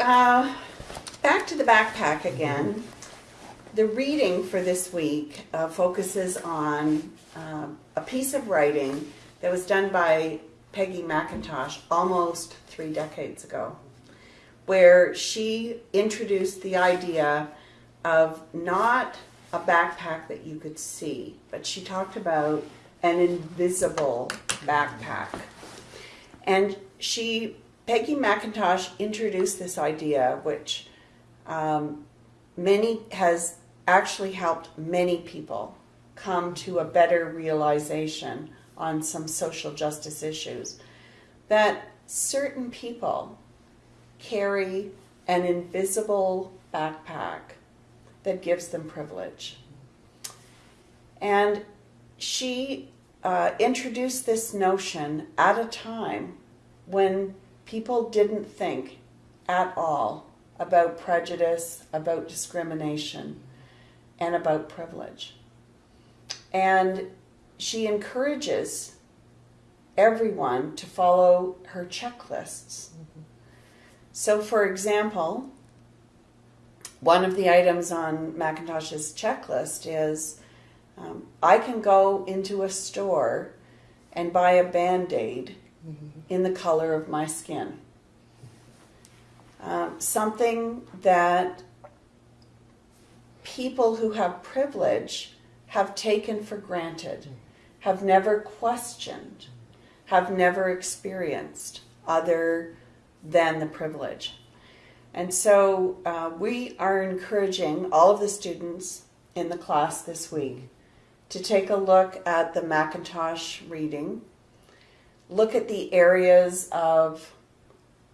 uh, back to the backpack again. The reading for this week uh, focuses on uh, a piece of writing that was done by Peggy McIntosh almost three decades ago, where she introduced the idea of not a backpack that you could see, but she talked about an invisible backpack. And she, Peggy McIntosh, introduced this idea, which um, many has actually helped many people come to a better realization on some social justice issues. That certain people carry an invisible backpack that gives them privilege. And she uh, introduced this notion at a time when people didn't think at all about prejudice, about discrimination, and about privilege. And she encourages everyone to follow her checklists. Mm-hmm. So, for example, one of the items on McIntosh's checklist is um, I can go into a store and buy a band aid mm-hmm. In the color of my skin. Um, something that people who have privilege have taken for granted, have never questioned, have never experienced other than the privilege. And so uh, we are encouraging all of the students in the class this week to take a look at the McIntosh reading, look at the areas of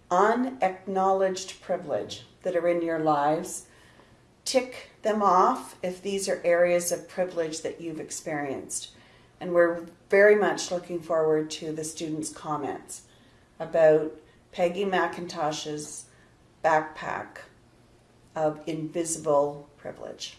unacknowledged privilege that are in your lives, tick them off if these are areas of privilege that you've experienced. And we're very much looking forward to the students' comments about Peggy McIntosh's backpack of invisible privilege.